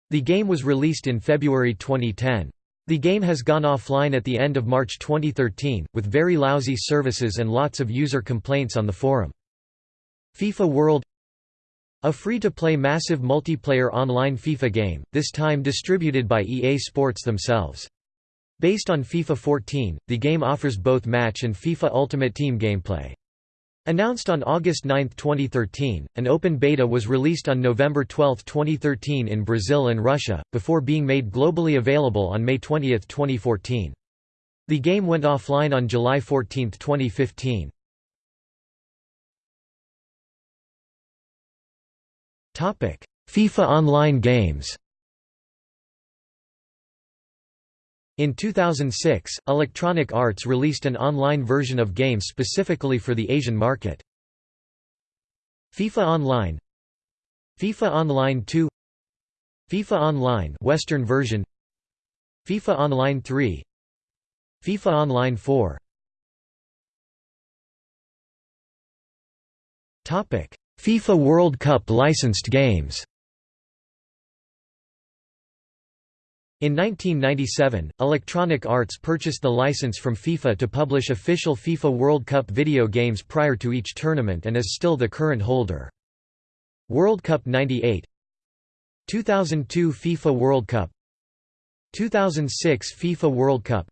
Speaker 1: The game was released in February 2010. The game has gone offline at the end of March 2013, with very lousy services and lots of user complaints on the forum. FIFA World a free-to-play massive multiplayer online FIFA game, this time distributed by EA Sports themselves. Based on FIFA 14, the game offers both match and FIFA Ultimate Team gameplay. Announced on August 9, 2013, an open beta was released on November 12, 2013 in Brazil and Russia, before being made globally available on May 20, 2014. The game went offline on July 14, 2015. FIFA Online games In 2006, Electronic Arts released an online version of games specifically for the Asian market. FIFA Online FIFA Online 2 FIFA Online Western version FIFA Online 3 FIFA Online 4 Topic FIFA World Cup licensed games In 1997, Electronic Arts purchased the license from FIFA to publish official FIFA World Cup video games prior to each tournament and is still the current holder. World Cup 98 2002 FIFA World Cup. 2006 FIFA World Cup.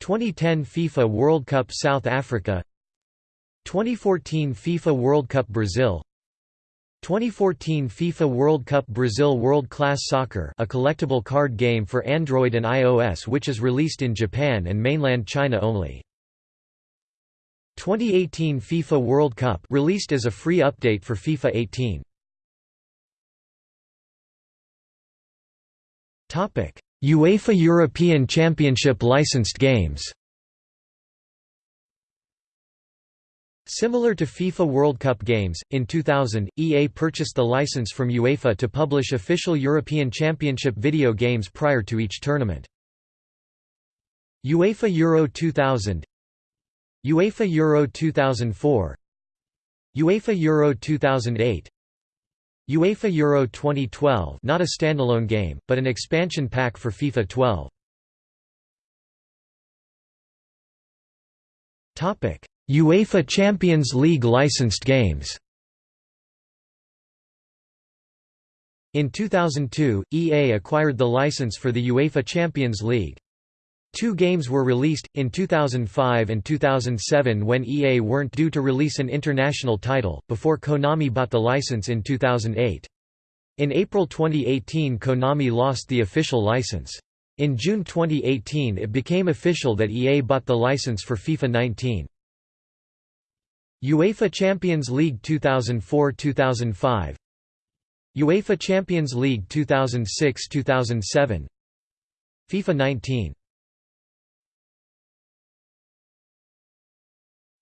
Speaker 1: 2010 FIFA World Cup South Africa. 2014 FIFA World Cup Brazil 2014 FIFA World Cup Brazil World Class Soccer a collectible card game for Android and iOS which is released in Japan and mainland China only. 2018 FIFA World Cup released as a free update for FIFA 18. UEFA European Championship licensed games Similar to FIFA World Cup games, in 2000, EA purchased the license from UEFA to publish official European Championship video games prior to each tournament. UEFA Euro 2000 UEFA Euro 2004 UEFA Euro 2008 UEFA Euro 2012 not a standalone game, but an expansion pack for FIFA 12 UEFA Champions League licensed games In 2002, EA acquired the license for the UEFA Champions League. Two games were released, in 2005 and 2007 when EA weren't due to release an international title, before Konami bought the license in 2008. In April 2018 Konami lost the official license. In June 2018 it became official that EA bought the license for FIFA 19. UEFA Champions League 2004–2005 UEFA Champions League 2006–2007 FIFA 19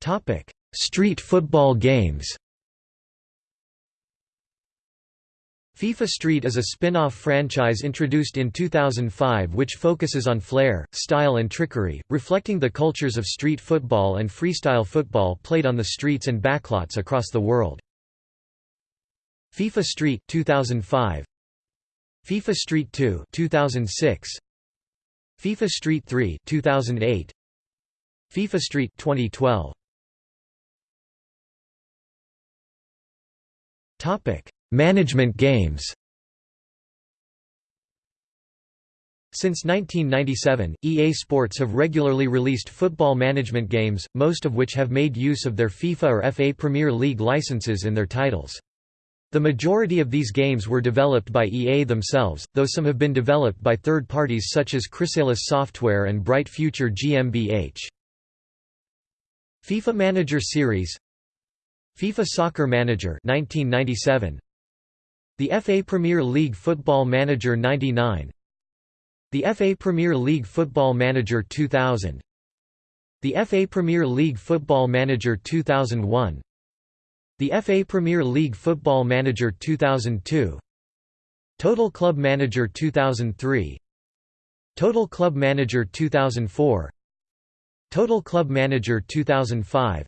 Speaker 1: Topic: Street football games. FIFA Street is a spin-off franchise introduced in 2005 which focuses on flair, style and trickery, reflecting the cultures of street football and freestyle football played on the streets and backlots across the world. FIFA Street 2005 FIFA Street 2 2006 FIFA Street 3 2008 FIFA Street 2012 Topic Management games Since 1997, EA Sports have regularly released football management games, most of which have made use of their FIFA or FA Premier League licenses in their titles. The majority of these games were developed by EA themselves, though some have been developed by third parties such as Chrysalis Software and Bright Future GmbH. FIFA Manager Series FIFA Soccer Manager 1997 The FA Premier League Football Manager 99 The FA Premier League Football Manager 2000 The FA Premier League Football Manager 2001 the FA Premier League Football Manager 2002 Total Club Manager 2003 Total Club Manager 2004 Total Club Manager 2005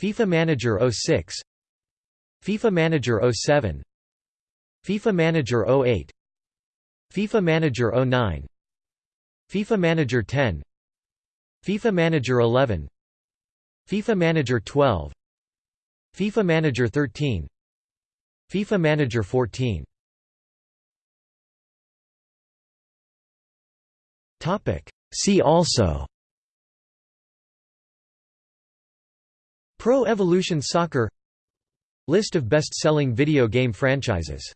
Speaker 1: FIFA Manager 06 FIFA Manager 07 FIFA Manager 08 FIFA Manager 09 FIFA Manager 10 FIFA Manager 11 FIFA Manager 12 FIFA Manager 13 FIFA Manager 14 See also. Pro Evolution Soccer. List of best-selling video game franchises